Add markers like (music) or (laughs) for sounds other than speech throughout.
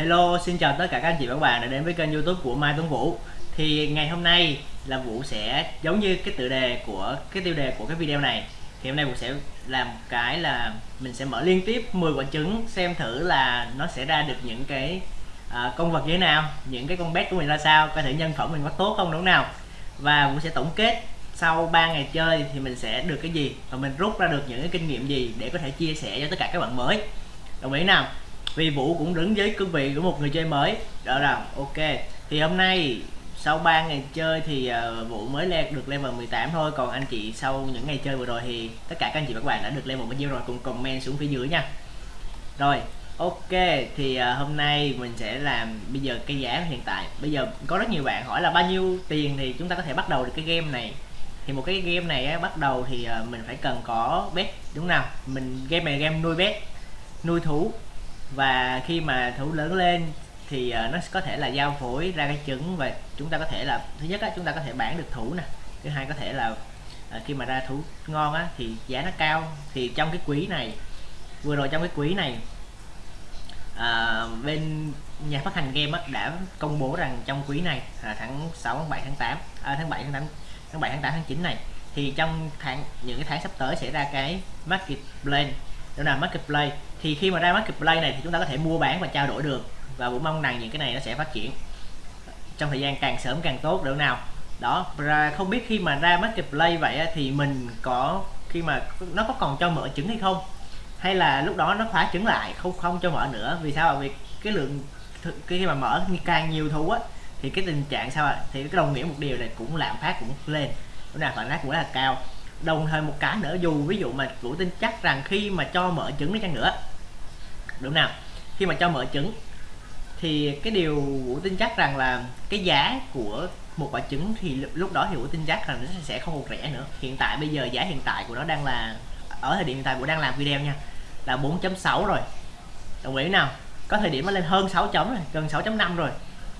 Hello, xin chào tất cả các anh chị và các bạn đã đến với kênh youtube của Mai Tuấn Vũ. Thì ngày hôm nay là Vũ sẽ giống như cái tựa đề của cái tiêu đề của cái video này. Thì hôm nay Vũ sẽ làm cái là mình sẽ mở liên tiếp 10 quả trứng xem thử là nó sẽ ra được những cái uh, con vật như thế nào Những cái con bet của mình ra sao, coi thử nhân phẩm mình có tốt không đúng nào? Và Vũ sẽ tổng kết sau 3 ngày chơi thì mình sẽ được cái gì và mình rút ra được những cái kinh nghiệm gì để có thể chia sẻ cho tất cả các bạn mới. Đồng ý nào? Vì Vũ cũng đứng với cương vị của một người chơi mới. Đó là ok. Thì hôm nay sau 3 ngày chơi thì uh, Vũ mới lên được level 18 thôi. Còn anh chị sau những ngày chơi vừa rồi thì tất cả các anh chị và các bạn đã được level bao nhiêu rồi? Cùng comment xuống phía dưới nha. Rồi ok. Thì uh, hôm nay mình sẽ làm bây giờ cái giá hiện tại. Bây giờ có rất nhiều bạn hỏi là bao nhiêu tiền thì chúng ta có thể bắt đầu được cái game này. Thì một cái game này á, bắt đầu thì uh, mình phải cần có bet đúng nào? Mình game này game nuôi bet nuôi thú và khi mà thủ lớn lên thì uh, nó có thể là giao phối ra cái trứng và chúng ta có thể là thứ nhất á, chúng ta có thể bán được thủ nè. Thứ hai có thể là uh, khi mà ra thủ ngon á thì giá nó cao. Thì trong cái quý này vừa rồi trong cái quý này à, bên nhà phát hành game á, đã công bố rằng trong quý này à, tháng 6 tháng 7 tháng 8 à, tháng 7 tháng 8 tháng 7 tháng 8 tháng 9 này thì trong tháng những cái tháng sắp tới sẽ ra cái market plan đó là market play thì khi mà ra marketplace này thì chúng ta có thể mua bán và trao đổi được. Và cũng mong rằng những cái này nó sẽ phát triển trong thời gian càng sớm càng tốt được nào. Đó ra không biết khi mà ra marketplace vậy thì mình có khi mà nó có còn cho mở trứng hay không? Hay là lúc đó nó khóa trứng lại, không không cho mở nữa? Vì sao vì cái lượng khi mà mở càng nhiều thú á, thì cái tình trạng sao ạ? Thì cái đồng nghĩa một điều này cũng lạm phát cũng lên. Lúc nào phản phát cũng rất là cao. Đồng thời một cái nữa, dù ví dụ mà vũ tin chắc rằng khi mà cho mở trứng đi chăng nữa đúng nào. Khi mà cho mở trứng thì cái điều vũ tin chắc rằng là cái giá của một quả trứng thì lúc đó thì vũ tin chắc rằng nó sẽ không còn rẻ nữa. Hiện tại bây giờ giá hiện tại của nó đang là ở thời điểm hiện tại vũ đang làm video nha là 4.6 rồi. Đồng ý nào? Có thời điểm nó lên hơn 6 chấm rồi gần 6.5 rồi.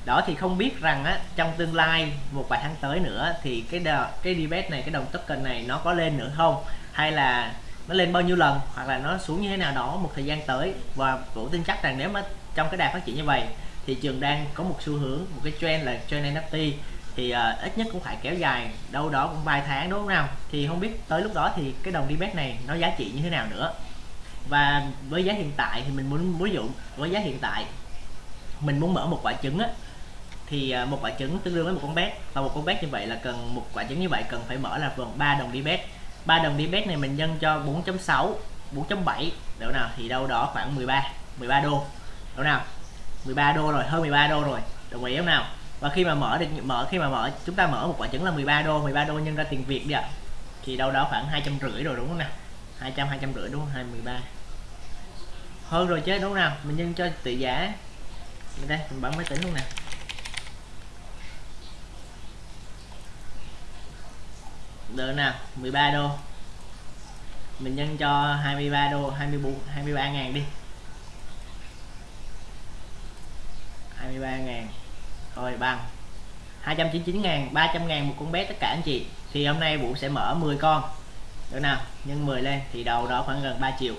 Đó thì không biết rằng á trong tương lai một vài tháng tới nữa thì cái đờ, cái debate này cái đồng token này nó có lên nữa không? Hay là nó lên bao nhiêu lần hoặc là nó xuống như thế nào đó một thời gian tới. Và vũ tin chắc rằng nếu mà trong cái đà phát triển như vậy thị trường đang có một xu hướng một cái trend là trend NFT thì uh, ít nhất cũng phải kéo dài đâu đó cũng vài tháng đúng không nào? Thì không biết tới lúc đó thì cái đồng DBET này nó giá trị như thế nào nữa. Và với giá hiện tại thì mình muốn ví dụ với giá hiện tại mình muốn mở một quả trứng á thì à, một quả trứng tương đương với một con bet và một con bet như vậy là cần một quả trứng như vậy cần phải mở là vòng 3 đồng DBET ba đồng đi bet này mình nhân cho 4.6 4.7 đâu nào thì đâu đó khoảng 13 13 đô. Đâu nào? 13 đô rồi, hơn 13 đô rồi. Đồng ý không nào? Và khi mà mở được, mở, khi mà mở, chúng ta mở một quả trứng là 13 đô 13 đô nhân ra tiền Việt đi ạ thì đâu đó khoảng hai trăm rưỡi rồi, đúng không nào? 200 hai trăm rưỡi, đúng không? 23 hơn rồi chứ, đúng không nào? Mình nhân cho tỷ giá. Đây, mình bấm máy tính luôn nè. Được nè 13 đô. Mình nhân cho 23 đô 24 23 ngàn đi. 23 ngàn. Rồi, bằng. 299 ngàn 300 ngàn một con bé tất cả anh chị. Thì hôm nay Vũ sẽ mở 10 con. Được nào, nhân 10 lên thì đầu đó khoảng gần 3 triệu.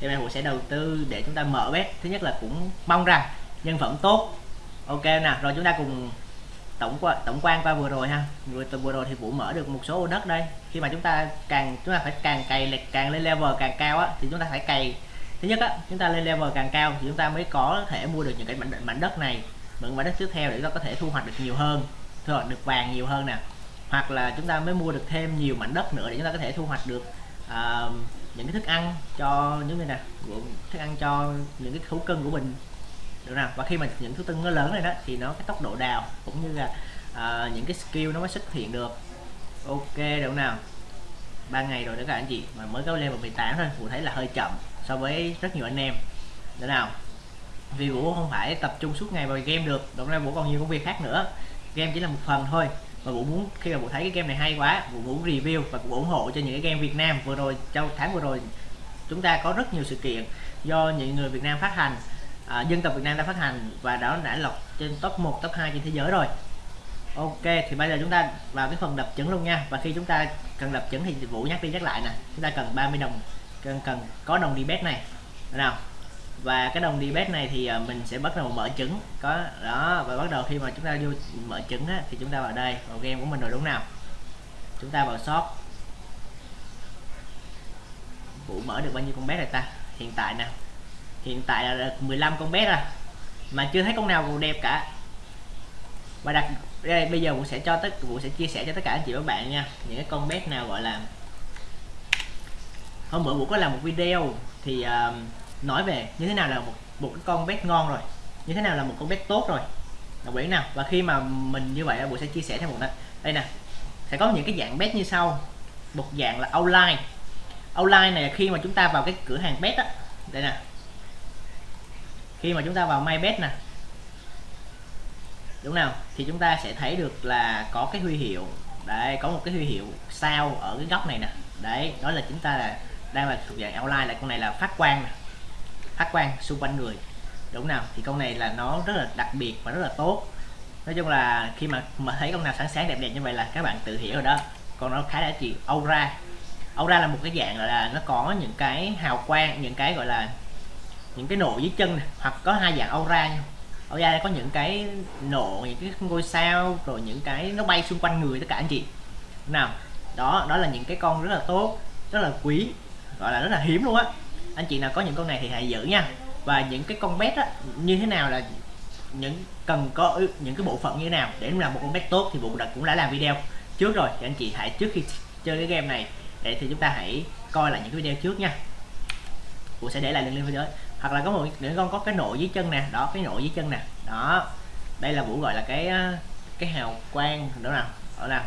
Thì hôm Vũ sẽ đầu tư để chúng ta mở bé thứ nhất là cũng mong rằng nhân phẩm tốt. Ok nào rồi chúng ta cùng tổng quan tổng quan qua vừa rồi ha. Vừa từ vừa rồi thì vũ mở được một số ô đất đây. Khi mà chúng ta càng chúng ta phải càng cày càng lên level càng cao á thì chúng ta phải cày. Thứ nhất á chúng ta lên level càng cao thì chúng ta mới có thể mua được những cái mảnh, mảnh đất này. Những mảnh đất tiếp theo để chúng ta có thể thu hoạch được nhiều hơn thu hoạch được vàng nhiều hơn nè. Hoặc là chúng ta mới mua được thêm nhiều mảnh đất nữa để chúng ta có thể thu hoạch được uh, những cái thức ăn cho những cái nè thức ăn cho những cái thú cưng của mình được nào? Và khi mà những thứ tưng nó lớn này đó thì nó cái tốc độ đào cũng như là uh, những cái skill nó mới xuất hiện được. Ok được nào? Ba ngày rồi đó các anh chị mà mới có level 18 thôi Vũ thấy là hơi chậm so với rất nhiều anh em. Được nào? Vì Vũ không phải tập trung suốt ngày vào game được đồng ra Vũ còn nhiều công việc khác nữa. Game chỉ là một phần thôi và Vũ muốn khi mà Vũ thấy cái game này hay quá Vũ muốn review và cũng ủng hộ cho những cái game Việt Nam vừa rồi trong tháng vừa rồi chúng ta có rất nhiều sự kiện do những người Việt Nam phát hành à, dân tộc Việt Nam đã phát hành và đó đã lọc trên top 1 top 2 trên thế giới rồi. Ok thì bây giờ chúng ta vào cái phần đập trứng luôn nha. Và khi chúng ta cần đập trứng thì Vũ nhắc đi nhắc lại nè. Chúng ta cần 30 đồng cần cần có đồng đi bet này. Nào. Và cái đồng đi debate này thì à, mình sẽ bắt đầu mở trứng có đó và bắt đầu khi mà chúng ta vô mở trứng á, thì chúng ta vào đây vào game của mình rồi đúng nào? Chúng ta vào shop. Vũ mở được bao nhiêu con bé này ta? Hiện tại nè hiện tại là được 15 con bé rồi mà chưa thấy con nào còn đẹp cả. Và đặt đây bây giờ cũng sẽ cho tất cũng sẽ chia sẻ cho tất cả anh chị và các bạn nha những cái con bé nào gọi là hôm bữa cũng có làm một video thì uh, nói về như thế nào là một một cái con bé ngon rồi như thế nào là một con bé tốt rồi. Là quyển nào? Và khi mà mình như vậy Vũ sẽ chia sẻ thêm một đó đây nè sẽ có những cái dạng bé như sau. Một dạng là outline. Outline này khi mà chúng ta vào cái cửa hàng bé á. Đây nè khi mà chúng ta vào my bet nè đúng nào thì chúng ta sẽ thấy được là có cái huy hiệu. Đây có một cái huy hiệu sao ở cái góc này nè. Đấy, đó là chúng ta là đang là thuộc dạng outline là con này là phát quang nè. Phát quang xung quanh người. Đúng nào? Thì con này là nó rất là đặc biệt và rất là tốt. Nói chung là khi mà mà thấy con nào sáng sáng đẹp đẹp như vậy là các bạn tự hiểu rồi đó. Còn nó khá là chị aura. Aura là một cái dạng là nó có những cái hào quang, những cái gọi là những cái nộ dưới chân này. hoặc có hai dạng aura nha. Aura đây có những cái nộ, những cái ngôi sao, rồi những cái nó bay xung quanh người tất cả anh chị. Nào, đó đó là những cái con rất là tốt, rất là quý, gọi là rất là hiếm luôn á. Anh chị nào có những con này thì hãy giữ nha. Và những cái con bet á, như thế nào là những, cần có những cái bộ phận như thế nào để làm một con bet tốt thì bộ đặt cũng đã làm video trước rồi. Thì anh chị hãy trước khi chơi cái game này để thì chúng ta hãy coi lại những cái video trước nha. Vũ sẽ để lại link video hoặc là có một những con có cái nộ dưới chân nè, đó, cái nộ dưới chân nè, đó. Đây là Vũ gọi là cái cái hào quang nữa nào? Ở nào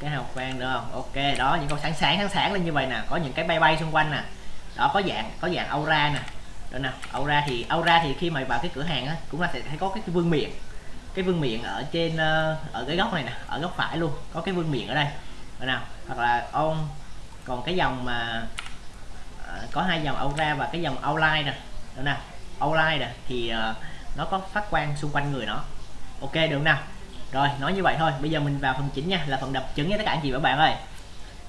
cái hào quang được không? Ok, đó, những con sáng sáng sáng sáng lên như vậy nè, có những cái bay bay xung quanh nè. Đó, có dạng có dạng aura nè. Được nào aura thì aura thì khi mà vào cái cửa hàng á, cũng là sẽ thấy có cái vương miệng. Cái vương miệng ở trên ờ, ở cái góc này nè, ở góc phải luôn, có cái vương miệng ở đây. Được nào, hoặc là ông, còn cái dòng mà có hai dòng aura và cái dòng outline nè. Đó nào? Outline nè thì uh, nó có phát quang xung quanh người nó. Ok được nào? Rồi nói như vậy thôi. Bây giờ mình vào phần chính nha là phần đập trứng nha tất cả anh chị và bạn ơi.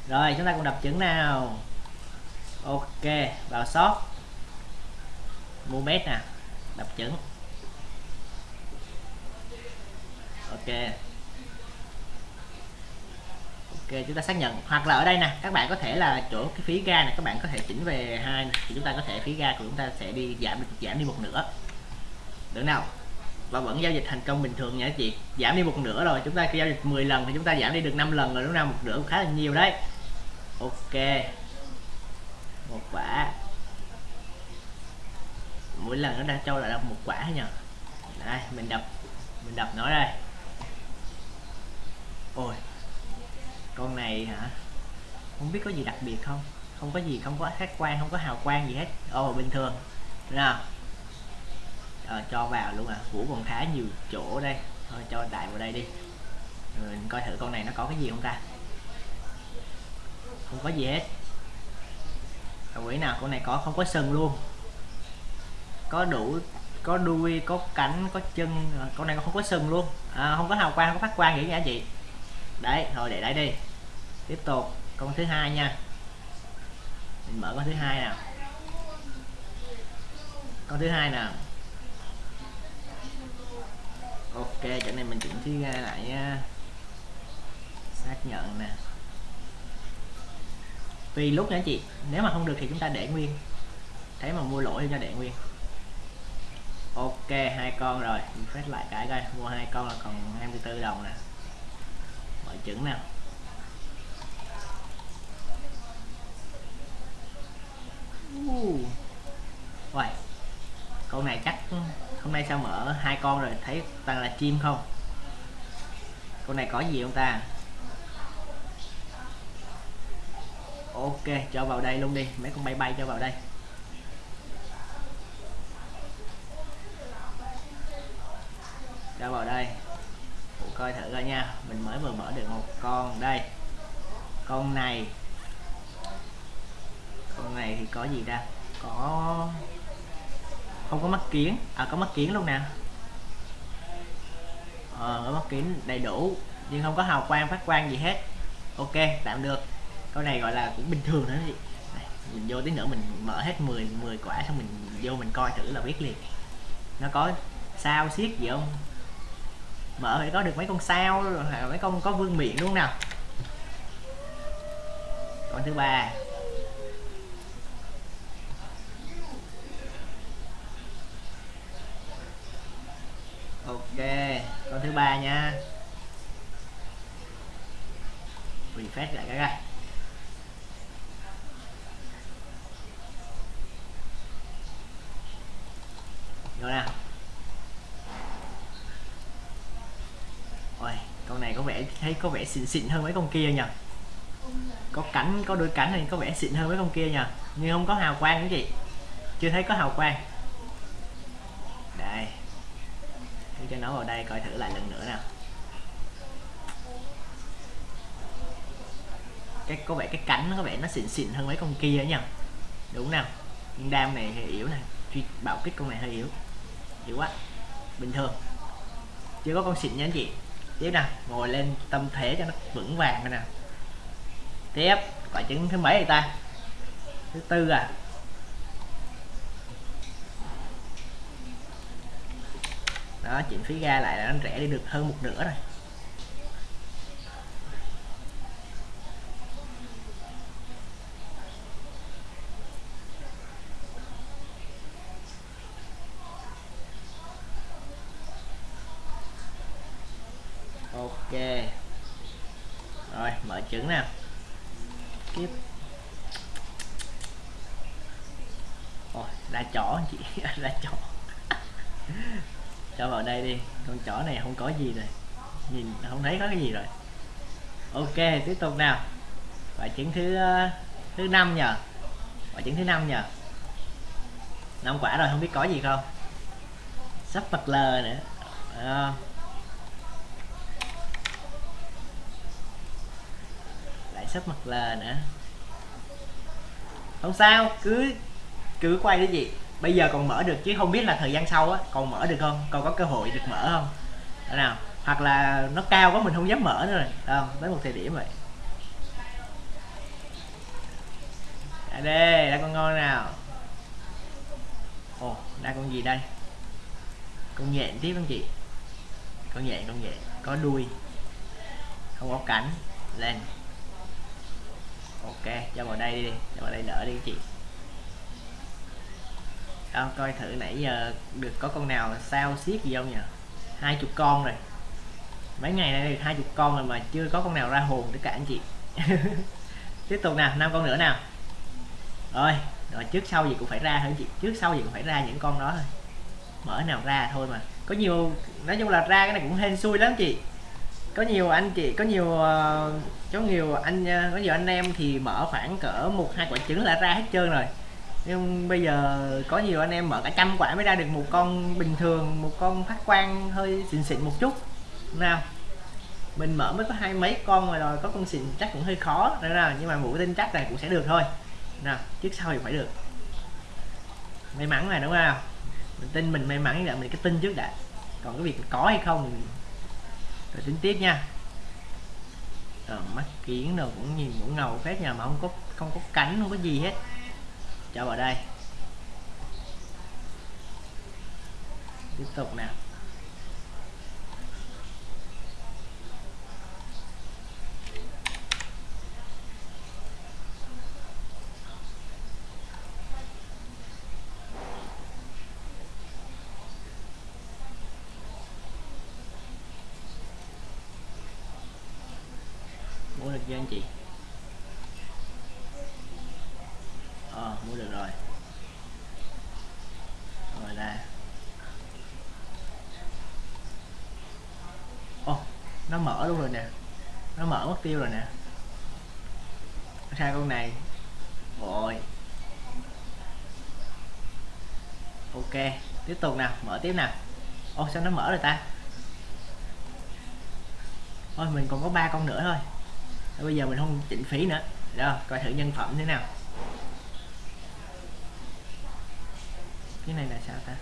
Rồi chúng ta cùng đập trứng nào. Ok vào shop. Mua mét nè đập trứng. Ok ok, chúng ta xác nhận. Hoặc là ở đây nè, các bạn có thể là chỗ cái phí ga này các bạn có thể chỉnh về hai thì chúng ta có thể phí ga của chúng ta sẽ đi giảm giảm đi một nửa. Được nào? Và vẫn giao dịch thành công bình thường nha chị. Giảm đi một nửa rồi, chúng ta giao dịch 10 lần thì chúng ta giảm đi được 5 lần rồi, đúng không một nửa cũng khá là nhiều đấy. Ok. Một quả. Mỗi lần nó đang cho lại là một quả nhờ đây, mình đập mình đập nó đây. Ôi con này hả? Không biết có gì đặc biệt không? Không có gì không có khách quan không có hào quang gì hết. Oh bình thường. Nào à, ờ, cho vào luôn à. Vũ còn khá nhiều chỗ đây. Thôi cho đại vào đây đi. Rồi mình coi thử con này nó có cái gì không ta? Không có gì hết. Quỷ nào con này có không có sừng luôn. Có đủ có đuôi có cánh có chân. Ờ, con này không có sừng luôn. À, không có hào quang không có phát quang gì nha chị đấy, thôi để đấy đi. Tiếp tục, con thứ hai nha. Mình mở con thứ hai nào. Con thứ hai nào. Ok, chỗ này mình chỉnh thi ra lại nha. Xác nhận nè. Tùy lúc nha chị. Nếu mà không được thì chúng ta để nguyên. Thấy mà mua lỗi thì cho để nguyên. Ok, hai con rồi. Mình phát lại cái coi. Mua hai con là còn 24 đồng nè mở trứng nào uh. Uầy. con này chắc hôm nay sao mở hai con rồi, thấy toàn là chim không con này có gì không ta ok, cho vào đây luôn đi, mấy con bay bay cho vào đây cho vào đây Ủa, coi thử coi nha. Mình mới vừa mở được một con. Đây. Con này. Con này thì có gì ta? Có không có mắt kiến. À có mắt kiến luôn nè. Ờ có mắt kiến đầy đủ, nhưng không có hào quang, phát quang gì hết. Ok, tạm được. Con này gọi là cũng bình thường nữa chị mình vô tí nữa mình mở hết 10 10 quả xong mình vô mình coi thử là biết liền. Nó có sao xiết gì không? Mở phải có được mấy con sao, rồi mấy con có vương miện đúng không nào? Con thứ ba. Ok, con thứ ba nha. Refresh lại cái coi rồi nào ôi con này có vẻ thấy có vẻ xịn xịn hơn mấy con kia nhỉ có cánh có đôi cánh này có vẻ xịn hơn mấy con kia nhỉ nhưng không có hào quang nữa chị chưa thấy có hào quang. Đây. Để cho nó vào đây coi thử lại lần nữa nào. Cái, có vẻ cái cánh nó có vẻ nó xịn xịn hơn mấy con kia nhỉ đúng nào. Nhưng đam này hơi yếu này. Truy bạo kích con này hơi yếu. Yếu quá. Bình thường. Chưa có con xịn nha anh chị tiếp nè, ngồi lên tâm thế cho nó vững vàng nè. Tiếp, quả trứng thứ mấy vậy ta? Thứ tư à? Đó chuyển phí ga lại là nó rẻ đi được hơn một nửa rồi ok rồi mở trứng nào tiếp. Ôi, ra chó chị (laughs) ra chó cho vào đây đi con chó này không có gì rồi. Nhìn không thấy có cái gì rồi. Ok tiếp tục nào. Quả trứng thứ ờ, thứ năm nhờ. Quả trứng thứ năm nhờ. Năm quả rồi không biết có gì không? Sắp mặt lờ nữa. À, sắp mặt lờ nữa không sao, cứ cứ quay cái gì. bây giờ còn mở được chứ, không biết là thời gian sau á, còn mở được không? Còn có cơ hội được mở không? Đó nào. Hoặc là nó cao quá, mình không dám mở nữa rồi. Không? Tới một thời điểm vậy. À đây là con ngon nào. Ồ đây con gì đây? Con nhện tiếp không chị? Con nhện con nhện. Có đuôi. Không có cánh. Lên ok cho vào đây đi cho vào đây đỡ đi chị. Đó, coi thử nãy giờ được có con nào sao xiết gì không nhỉ? Hai chục con rồi. Mấy ngày nay được hai chục con rồi mà chưa có con nào ra hồn tất cả anh chị. (laughs) Tiếp tục nào năm con nữa nào. Rồi rồi trước sau gì cũng phải ra thôi chị? Trước sau gì cũng phải ra những con đó thôi. Mở nào ra thôi mà. Có nhiều nói chung là ra cái này cũng hên xui lắm chị có nhiều anh chị, có nhiều ờ, có nhiều anh ờ, có nhiều anh em thì mở khoảng cỡ một, hai quả trứng là ra hết trơn rồi. Nhưng bây giờ có nhiều anh em mở cả trăm quả mới ra được một con bình thường, một con phát quang hơi xịn xịn một chút. Nào, mình mở mới có hai mấy con rồi rồi, có con xịn chắc cũng hơi khó nữa nào nhưng mà mũi tin chắc này cũng sẽ được thôi. Nào trước sau thì phải được. May mắn này đúng không? Mình tin mình may mắn là mình cái tin trước đã. Còn cái việc có hay không rồi tính tiếp nha. Rồi mắt kiến đâu cũng nhìn cũng ngầu phết nhà mà không có không có cánh, không có gì hết. Cho vào đây. Tiếp tục nè. Với anh chị. À, mua được rồi. Rồi là ô nó mở luôn rồi nè. Nó mở mất tiêu rồi nè. Sang con này. Rồi. Ok tiếp tục nào mở tiếp nào. Ô sao nó mở rồi ta? Thôi mình còn có ba con nữa thôi bây giờ mình không chỉnh phí nữa. Rồi coi thử nhân phẩm thế nào. Cái này là sao ta?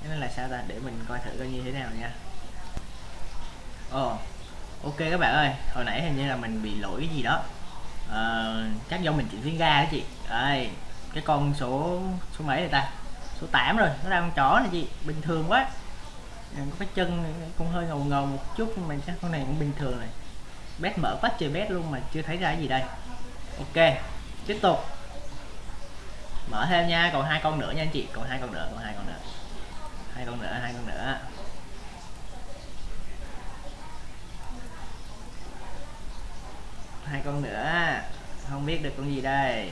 Cái này là sao ta? Để mình coi thử coi như thế nào nha. Ồ oh, ok các bạn ơi. Hồi nãy hình như là mình bị lỗi cái gì đó. À, chắc do mình chỉnh tiếng ga đó chị. Đây cái con số số mấy này ta? Số 8 rồi, nó đang chó này chị, bình thường quá. Ừ, có cái chân cũng hơi ngầu ngầu một chút, nhưng mà chắc con này cũng bình thường này. Bét mở quá trời bét luôn mà chưa thấy ra gì đây. Ok, tiếp tục. Mở thêm nha, còn hai con nữa nha anh chị, còn hai con nữa, còn hai con nữa. Hai con nữa, hai con nữa. Hai con nữa, không biết được con gì đây.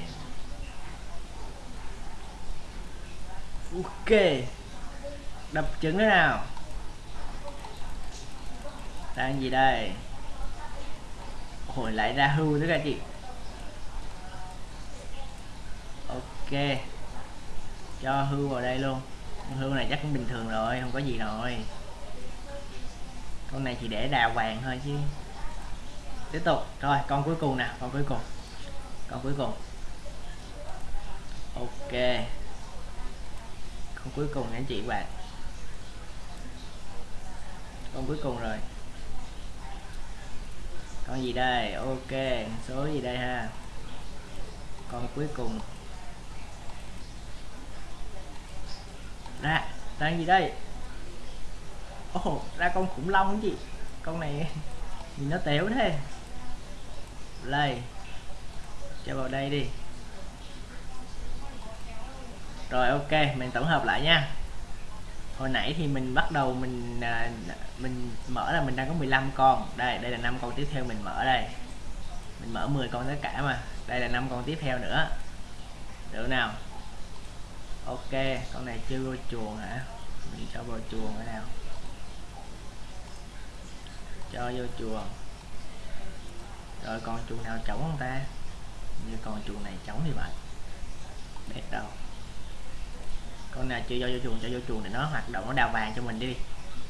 Ok. Đập trứng thế nào? Đang gì đây? Hồi lại ra hưu nữa cả chị. Ok. Cho hưu vào đây luôn. Con hưu này chắc cũng bình thường rồi, không có gì rồi. Con này chỉ để đào vàng thôi chứ. Tiếp tục. Rồi, con cuối cùng nè, con cuối cùng. Con cuối cùng. Ok cuối cùng anh chị bạn con cuối cùng rồi. Con gì đây? Ok số gì đây ha? Con cuối cùng. Ra ra gì đây? Ồ oh, ra con khủng long gì con này nhìn nó téo thế. Đây cho vào đây đi rồi, ok, mình tổng hợp lại nha. Hồi nãy thì mình bắt đầu mình à, mình mở là mình đang có 15 con. Đây đây là năm con tiếp theo mình mở đây. Mình mở 10 con tất cả mà. Đây là năm con tiếp theo nữa. Được nào? Ok, con này chưa vô chuồng hả? Mình cho vào chuồng ở nào? Cho vô chuồng. Rồi, còn chuồng nào trống không ta? Như còn chuồng này trống thì vậy. Đẹp đâu con nào chưa cho vô chuồng cho vô chuồng để nó hoạt động nó đào vàng cho mình đi.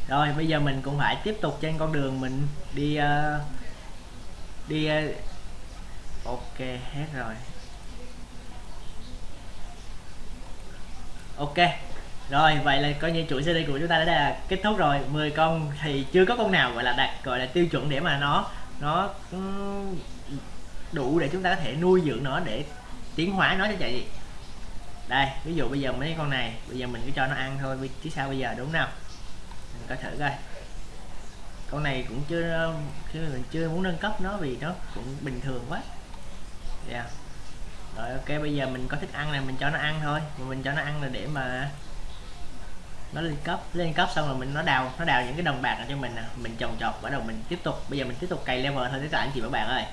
Rồi bây giờ mình cũng phải tiếp tục trên con đường mình đi uh, đi uh, ok hết rồi. Ok rồi vậy là coi như chuỗi CD của chúng ta đã là kết thúc rồi. 10 con thì chưa có con nào gọi là đạt gọi là tiêu chuẩn để mà nó nó ừ, đủ để chúng ta có thể nuôi dưỡng nó để tiến hóa nó cho chạy đây, ví dụ bây giờ mấy con này, bây giờ mình cứ cho nó ăn thôi chứ sao bây giờ, đúng không mình có thử coi. Con này cũng chưa chưa mình chưa muốn nâng cấp nó vì nó cũng bình thường quá. Yeah. rồi, ok, bây giờ mình có thức ăn này mình cho nó ăn thôi. Mà mình cho nó ăn là để mà nó lên cấp. Lên cấp xong rồi mình, nó đào nó đào những cái đồng bạc cho mình nè. Mình trồng trọt bắt đầu mình tiếp tục. Bây giờ mình tiếp tục cày level thôi tất cả anh chị và bạn ơi.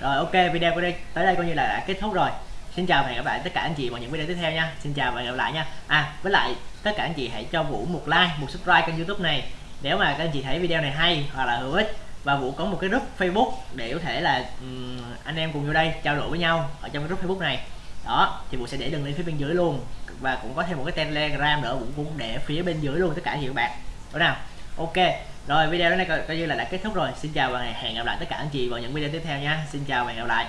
Rồi, ok, video của đây tới đây coi như là đã kết thúc rồi xin chào và hẹn gặp lại tất cả anh chị vào những video tiếp theo nha. Xin chào và hẹn gặp lại nha. À với lại tất cả anh chị hãy cho vũ một like một subscribe kênh youtube này. Nếu mà các anh chị thấy video này hay hoặc là hữu ích và vũ có một cái group facebook để có thể là um, anh em cùng vô đây trao đổi với nhau ở trong cái group facebook này. Đó thì vũ sẽ để đường link phía bên dưới luôn và cũng có thêm một cái telegram nữa vũ cũng để phía bên dưới luôn tất cả những bạn. Đúng nào. Ok rồi video này coi, coi như là đã kết thúc rồi. Xin chào và hẹn gặp lại tất cả anh chị vào những video tiếp theo nha. Xin chào và hẹn gặp lại.